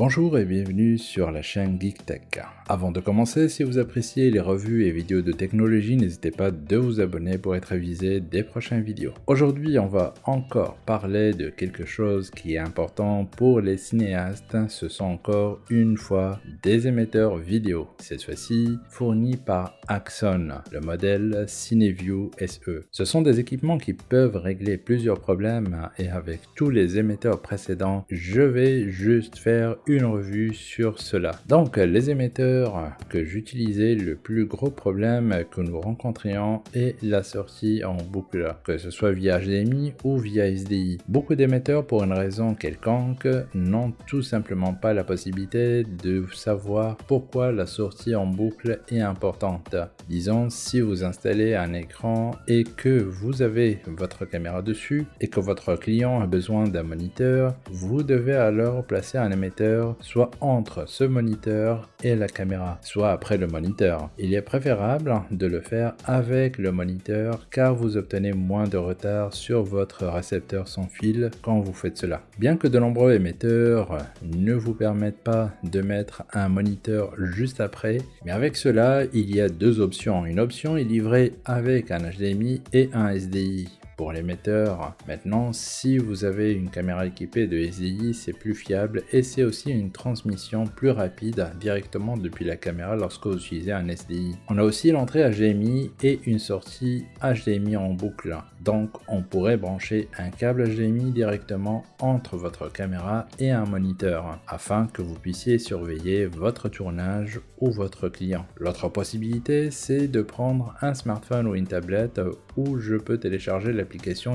Bonjour et bienvenue sur la chaîne GeekTech. Avant de commencer, si vous appréciez les revues et vidéos de technologie, n'hésitez pas de vous abonner pour être avisé des prochaines vidéos. Aujourd'hui, on va encore parler de quelque chose qui est important pour les cinéastes. Ce sont encore une fois des émetteurs vidéo, cette fois-ci fournis par Axon, le modèle CineView SE. Ce sont des équipements qui peuvent régler plusieurs problèmes et avec tous les émetteurs précédents, je vais juste faire une revue sur cela. Donc les émetteurs que j'utilisais, le plus gros problème que nous rencontrions est la sortie en boucle, que ce soit via HDMI ou via SDI. Beaucoup d'émetteurs pour une raison quelconque n'ont tout simplement pas la possibilité de savoir pourquoi la sortie en boucle est importante. Disons si vous installez un écran et que vous avez votre caméra dessus et que votre client a besoin d'un moniteur, vous devez alors placer un émetteur soit entre ce moniteur et la caméra, soit après le moniteur. Il est préférable de le faire avec le moniteur car vous obtenez moins de retard sur votre récepteur sans fil quand vous faites cela. Bien que de nombreux émetteurs ne vous permettent pas de mettre un moniteur juste après, mais avec cela, il y a deux options. Une option est livrée avec un HDMI et un SDI pour l'émetteur. Maintenant, si vous avez une caméra équipée de SDI, c'est plus fiable et c'est aussi une transmission plus rapide directement depuis la caméra lorsque vous utilisez un SDI. On a aussi l'entrée HDMI et une sortie HDMI en boucle. Donc, on pourrait brancher un câble HDMI directement entre votre caméra et un moniteur afin que vous puissiez surveiller votre tournage ou votre client. L'autre possibilité, c'est de prendre un smartphone ou une tablette où je peux télécharger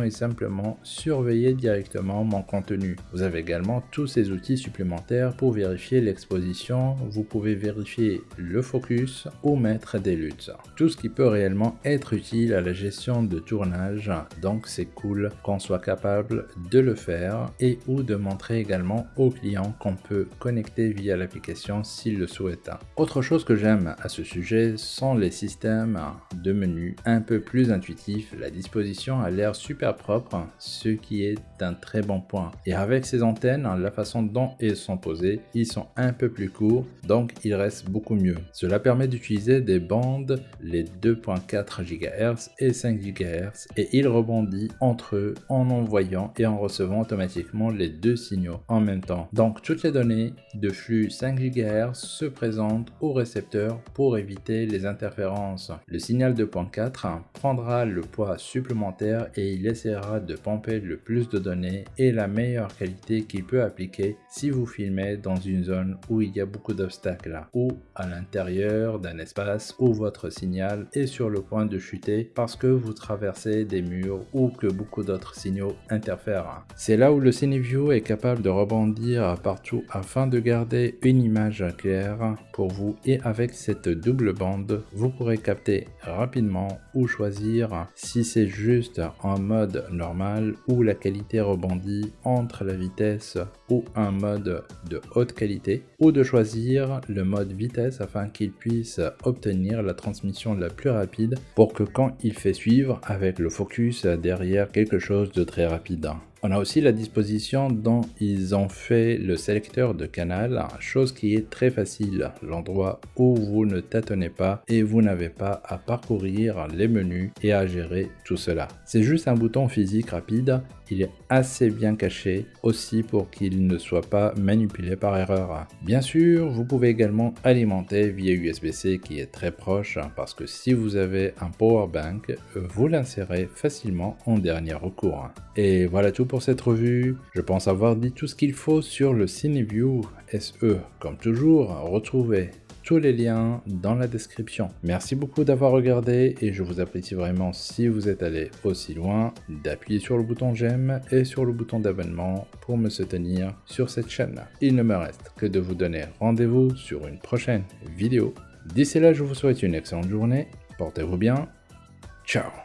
et simplement surveiller directement mon contenu. Vous avez également tous ces outils supplémentaires pour vérifier l'exposition. Vous pouvez vérifier le focus ou mettre des luttes. Tout ce qui peut réellement être utile à la gestion de tournage. Donc c'est cool qu'on soit capable de le faire et ou de montrer également aux clients qu'on peut connecter via l'application s'il le souhaite. Autre chose que j'aime à ce sujet sont les systèmes de menus un peu plus intuitifs. La disposition a l'air super propre, ce qui est un très bon point. Et avec ces antennes, la façon dont elles sont posées, ils sont un peu plus courts, donc ils restent beaucoup mieux. Cela permet d'utiliser des bandes, les 2.4 GHz et 5 GHz, et il rebondit entre eux en envoyant et en recevant automatiquement les deux signaux en même temps. Donc toutes les données de flux 5 GHz se présentent au récepteur pour éviter les interférences. Le signal 2.4 prendra le poids supplémentaire et il essaiera de pomper le plus de données et la meilleure qualité qu'il peut appliquer si vous filmez dans une zone où il y a beaucoup d'obstacles ou à l'intérieur d'un espace où votre signal est sur le point de chuter parce que vous traversez des murs ou que beaucoup d'autres signaux interfèrent. C'est là où le CineView est capable de rebondir partout afin de garder une image claire pour vous et avec cette double bande, vous pourrez capter rapidement ou choisir si c'est juste en mode normal où la qualité rebondit entre la vitesse ou un mode de haute qualité ou de choisir le mode vitesse afin qu'il puisse obtenir la transmission la plus rapide pour que quand il fait suivre avec le focus derrière quelque chose de très rapide. On a aussi la disposition dont ils ont fait le sélecteur de canal, chose qui est très facile, l'endroit où vous ne tâtonnez pas et vous n'avez pas à parcourir les menus et à gérer tout cela. C'est juste un bouton physique rapide il est assez bien caché aussi pour qu'il ne soit pas manipulé par erreur. Bien sûr, vous pouvez également alimenter via USB-C qui est très proche parce que si vous avez un power bank, vous l'insérez facilement en dernier recours. Et voilà tout pour cette revue. Je pense avoir dit tout ce qu'il faut sur le CineView SE. Comme toujours, retrouvez tous les liens dans la description. Merci beaucoup d'avoir regardé et je vous apprécie vraiment si vous êtes allé aussi loin d'appuyer sur le bouton j'aime et sur le bouton d'abonnement pour me soutenir sur cette chaîne. Il ne me reste que de vous donner rendez-vous sur une prochaine vidéo. D'ici là, je vous souhaite une excellente journée, portez-vous bien, ciao